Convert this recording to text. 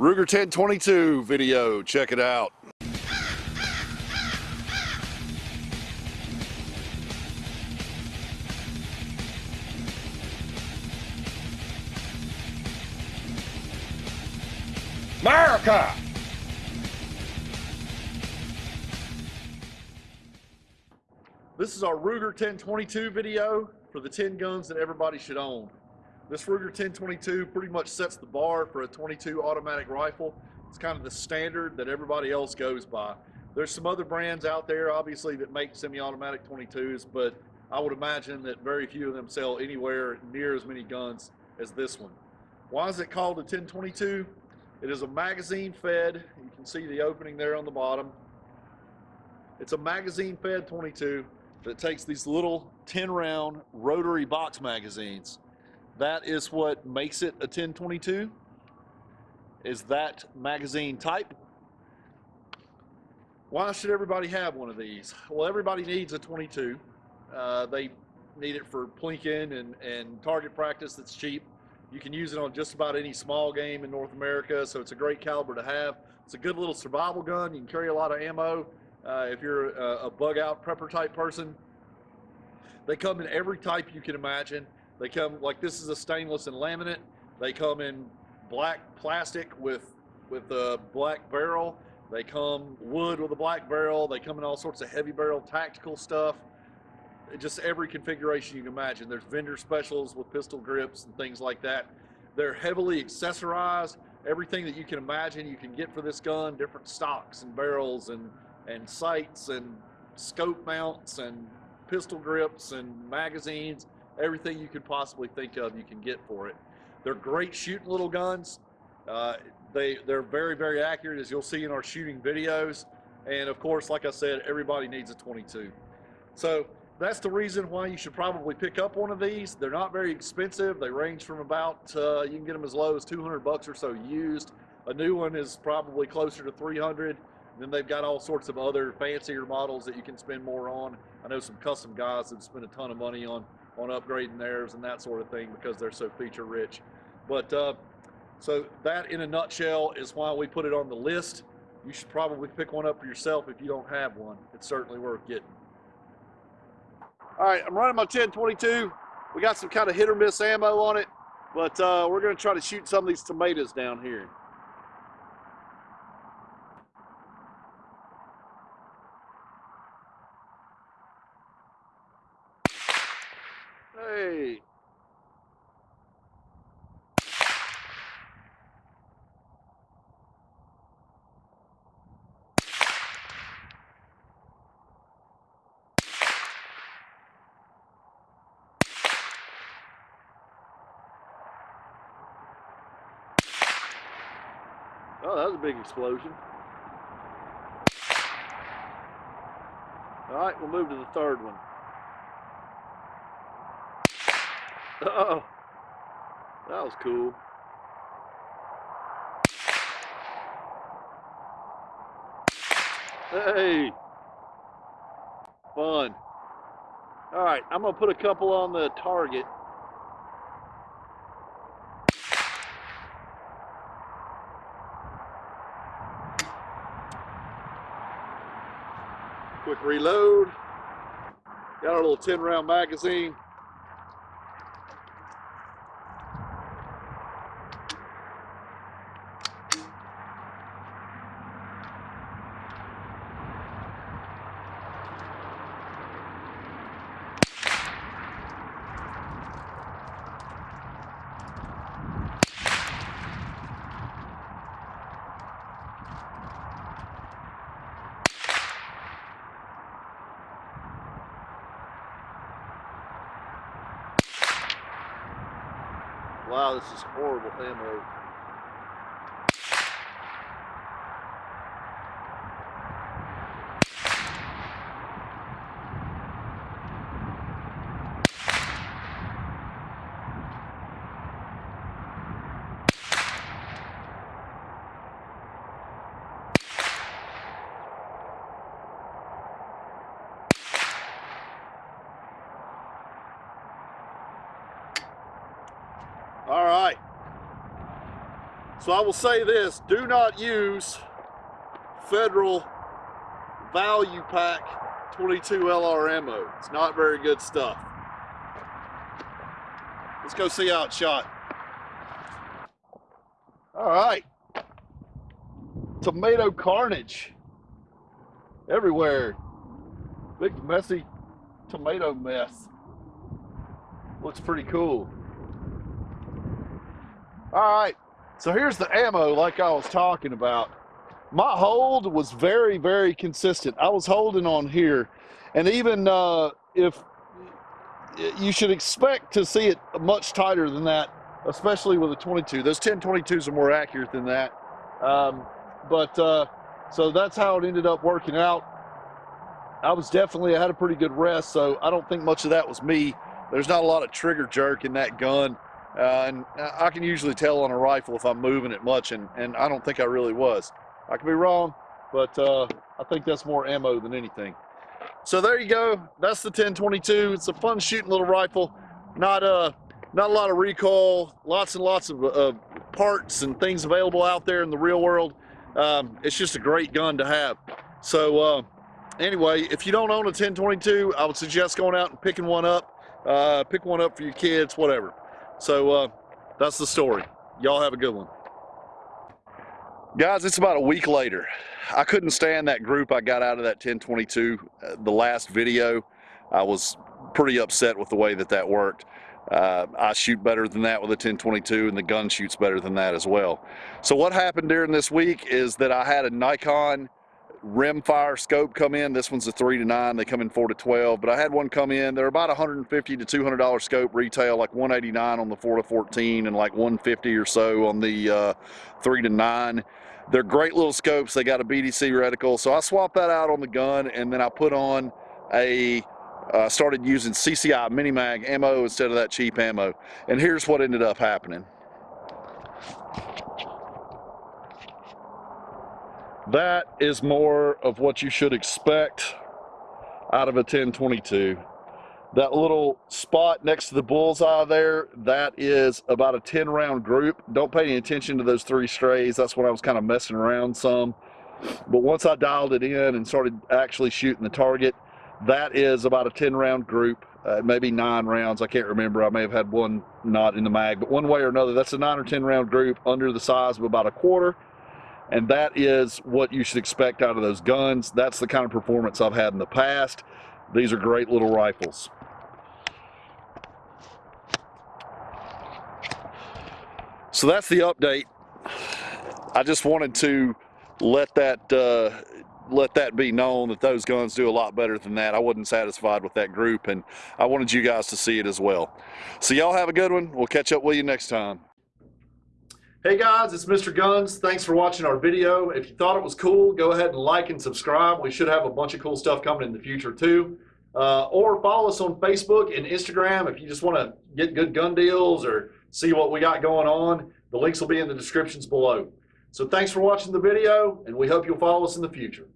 Ruger 1022 video. Check it out. America! This is our Ruger 1022 video for the 10 guns that everybody should own. This Ruger 1022 pretty much sets the bar for a 22 automatic rifle. It's kind of the standard that everybody else goes by. There's some other brands out there, obviously, that make semi-automatic 22s, but I would imagine that very few of them sell anywhere near as many guns as this one. Why is it called a 1022? It is a magazine fed, you can see the opening there on the bottom. It's a magazine fed 22 that takes these little 10 round rotary box magazines. That is what makes it a 1022 is that magazine type. Why should everybody have one of these? Well, everybody needs a 22. Uh, they need it for plinking and, and target practice that's cheap. You can use it on just about any small game in North America, so it's a great caliber to have. It's a good little survival gun. You can carry a lot of ammo uh, if you're a, a bug out prepper type person. They come in every type you can imagine. They come like this is a stainless and laminate. They come in black plastic with with a black barrel. They come wood with a black barrel. They come in all sorts of heavy barrel tactical stuff. Just every configuration you can imagine. There's vendor specials with pistol grips and things like that. They're heavily accessorized. Everything that you can imagine you can get for this gun, different stocks and barrels and and sights and scope mounts and pistol grips and magazines, everything you could possibly think of you can get for it. They're great shooting little guns. Uh, they, they're very, very accurate as you'll see in our shooting videos. And of course, like I said, everybody needs a 22. So that's the reason why you should probably pick up one of these. They're not very expensive. They range from about, uh, you can get them as low as 200 bucks or so used. A new one is probably closer to 300. Then they've got all sorts of other fancier models that you can spend more on. I know some custom guys that spend a ton of money on on upgrading theirs and that sort of thing because they're so feature rich. But uh, so that in a nutshell is why we put it on the list. You should probably pick one up for yourself if you don't have one. It's certainly worth getting. All right, I'm running my 1022. We got some kind of hit or miss ammo on it, but uh, we're gonna try to shoot some of these tomatoes down here. Oh, that was a big explosion. All right, we'll move to the third one. Oh, that was cool. Hey, fun. All right, I'm gonna put a couple on the target. Quick reload. Got our little 10 round magazine. Wow, this is horrible ammo. All right. So I will say this, do not use Federal Value Pack 22 LR ammo. It's not very good stuff. Let's go see how it's shot. All right. Tomato carnage everywhere. Big messy tomato mess. Looks pretty cool. All right, so here's the ammo like I was talking about. My hold was very, very consistent. I was holding on here. And even uh, if you should expect to see it much tighter than that, especially with a 22. Those 10-22s are more accurate than that. Um, but uh, so that's how it ended up working out. I was definitely, I had a pretty good rest, so I don't think much of that was me. There's not a lot of trigger jerk in that gun. Uh, and I can usually tell on a rifle if I'm moving it much, and, and I don't think I really was. I could be wrong, but uh, I think that's more ammo than anything. So there you go. That's the 1022. It's a fun shooting little rifle. Not uh, not a lot of recoil. Lots and lots of uh, parts and things available out there in the real world. Um, it's just a great gun to have. So uh, anyway, if you don't own a 1022, I would suggest going out and picking one up. Uh, pick one up for your kids, whatever. So uh, that's the story. Y'all have a good one. Guys, it's about a week later. I couldn't stand that group I got out of that 1022, uh, the last video. I was pretty upset with the way that that worked. Uh, I shoot better than that with a 1022 and the gun shoots better than that as well. So what happened during this week is that I had a Nikon rimfire scope come in. This one's a three to nine. They come in four to 12, but I had one come in. They're about 150 to 200 dollar scope retail, like 189 on the four to 14 and like 150 or so on the uh, three to nine. They're great little scopes. They got a BDC reticle. So I swapped that out on the gun and then I put on a uh, started using CCI Mini Mag ammo instead of that cheap ammo. And here's what ended up happening. That is more of what you should expect out of a 1022. That little spot next to the bullseye there, that is about a 10 round group. Don't pay any attention to those three strays. That's when I was kind of messing around some. But once I dialed it in and started actually shooting the target, that is about a 10 round group, uh, maybe nine rounds. I can't remember. I may have had one not in the mag, but one way or another, that's a nine or 10 round group under the size of about a quarter and that is what you should expect out of those guns. That's the kind of performance I've had in the past. These are great little rifles. So that's the update. I just wanted to let that uh, let that be known that those guns do a lot better than that. I wasn't satisfied with that group and I wanted you guys to see it as well. So y'all have a good one. We'll catch up with you next time. Hey guys, it's Mr. Guns. Thanks for watching our video. If you thought it was cool, go ahead and like and subscribe. We should have a bunch of cool stuff coming in the future too. Uh, or follow us on Facebook and Instagram if you just want to get good gun deals or see what we got going on. The links will be in the descriptions below. So thanks for watching the video and we hope you'll follow us in the future.